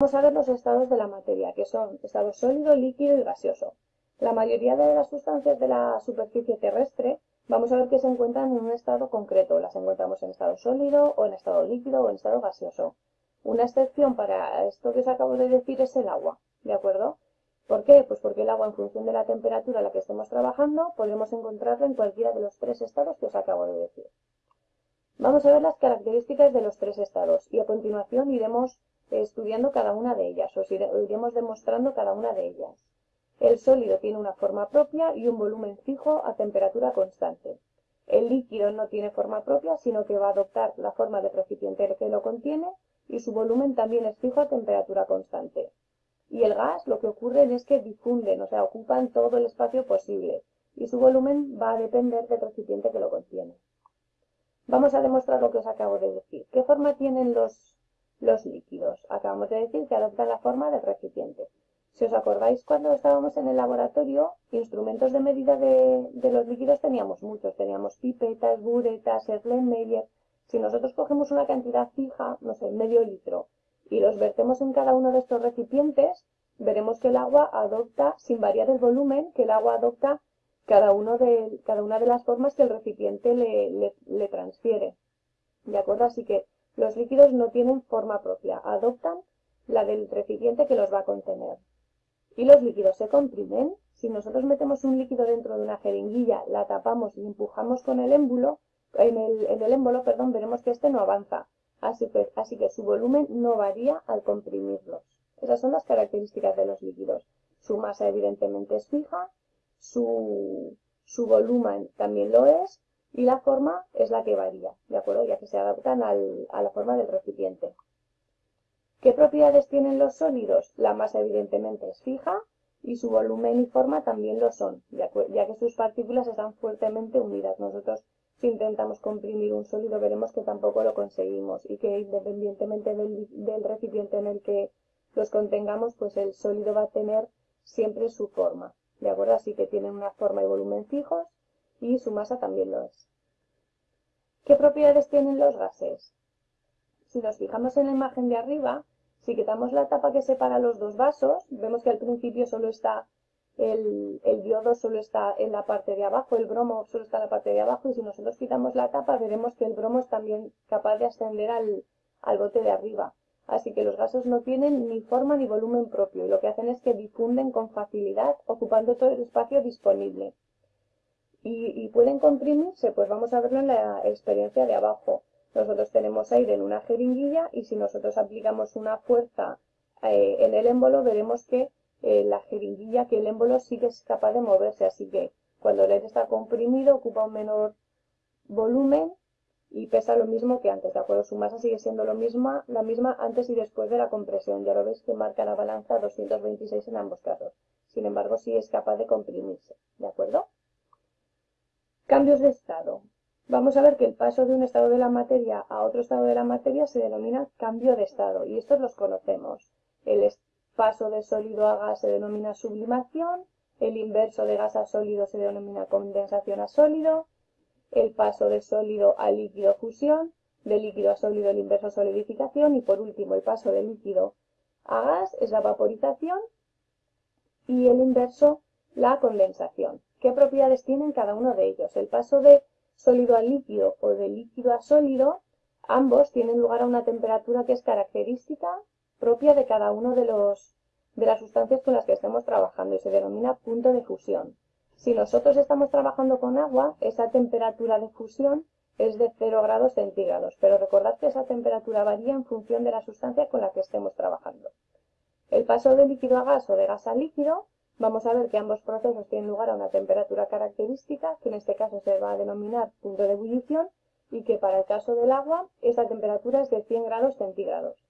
Vamos a ver los estados de la materia, que son estado sólido, líquido y gaseoso. La mayoría de las sustancias de la superficie terrestre vamos a ver que se encuentran en un estado concreto. Las encontramos en estado sólido, o en estado líquido, o en estado gaseoso. Una excepción para esto que os acabo de decir es el agua, ¿de acuerdo? ¿Por qué? Pues porque el agua, en función de la temperatura a la que estemos trabajando, podemos encontrarla en cualquiera de los tres estados que os acabo de decir. Vamos a ver las características de los tres estados y a continuación iremos estudiando cada una de ellas, os iremos demostrando cada una de ellas. El sólido tiene una forma propia y un volumen fijo a temperatura constante. El líquido no tiene forma propia, sino que va a adoptar la forma del recipiente que lo contiene y su volumen también es fijo a temperatura constante. Y el gas lo que ocurre es que difunden, o sea, ocupan todo el espacio posible y su volumen va a depender del recipiente que lo contiene. Vamos a demostrar lo que os acabo de decir. ¿Qué forma tienen los los líquidos. Acabamos de decir que adoptan la forma del recipiente. Si os acordáis, cuando estábamos en el laboratorio, instrumentos de medida de, los líquidos teníamos muchos. Teníamos pipetas, buretas, Erlenmeyer. Si nosotros cogemos una cantidad fija, no sé, medio litro, y los vertemos en cada uno de estos recipientes, veremos que el agua adopta, sin variar el volumen, que el agua adopta cada, uno de, cada una de las formas que el recipiente le, le, le transfiere. ¿De acuerdo? Así que los líquidos no tienen forma propia, adoptan la del recipiente que los va a contener. Y los líquidos se comprimen. Si nosotros metemos un líquido dentro de una jeringuilla, la tapamos y empujamos con el émbolo, en el, émbolo, perdón, veremos que este no avanza. Así que, así que su volumen no varía al comprimirlos. Esas son las características de los líquidos. Su masa evidentemente es fija, su, su volumen también lo es, y la forma es la que varía, ¿de acuerdo? Ya que se adaptan a la forma del recipiente. ¿Qué propiedades tienen los sólidos? La masa evidentemente es fija y su volumen y forma también lo son, ya, que sus partículas están fuertemente unidas. Nosotros si intentamos comprimir un sólido veremos que tampoco lo conseguimos y que independientemente del, del recipiente en el que los contengamos, pues el sólido va a tener siempre su forma, ¿de acuerdo? Así que tienen una forma y volumen fijos y su masa también lo es. ¿Qué propiedades tienen los gases? Si nos fijamos en la imagen de arriba, si quitamos la tapa que separa los dos vasos, vemos que al principio solo está el, el, diodo solo está en la parte de abajo, el bromo solo está en la parte de abajo y si nosotros quitamos la tapa veremos que el bromo es también capaz de ascender al, al bote de arriba. Así que los gases no tienen ni forma ni volumen propio y lo que hacen es que difunden con facilidad ocupando todo el espacio disponible y, pueden comprimirse, pues vamos a verlo en la experiencia de abajo. Nosotros tenemos aire en una jeringuilla y si nosotros aplicamos una fuerza eh, en el émbolo veremos que eh, la jeringuilla, que el émbolo sí es capaz de moverse, así que cuando el aire está comprimido ocupa un menor volumen y pesa lo mismo que antes, ¿de acuerdo? Su masa sigue siendo lo misma, la misma antes y después de la compresión. Ya lo veis que marca la balanza 226 en ambos casos. Sin embargo, sí es capaz de comprimirse, ¿de acuerdo? Cambios de estado. Vamos a ver que el paso de un estado de la materia a otro estado de la materia se denomina cambio de estado y estos los conocemos. El paso de sólido a gas se denomina sublimación, el inverso de gas a sólido se denomina condensación a sólido, el paso de sólido a líquido fusión, de líquido a sólido el inverso solidificación y por último el paso de líquido a gas es la vaporización y el inverso la condensación. ¿Qué propiedades tienen cada uno de ellos? El paso de sólido a líquido o de líquido a sólido, ambos tienen lugar a una temperatura que es característica propia de cada uno de, los, de las sustancias con las que estemos trabajando y se denomina punto de fusión. Si nosotros estamos trabajando con agua, esa temperatura de fusión es de 0 grados centígrados, pero recordad que esa temperatura varía en función de la sustancia con la que estemos trabajando. El paso de líquido a gas o de gas a líquido Vamos a ver que ambos procesos tienen lugar a una temperatura característica, que en este caso se va a denominar punto de ebullición, y que para el caso del agua esa temperatura es de 100 grados centígrados.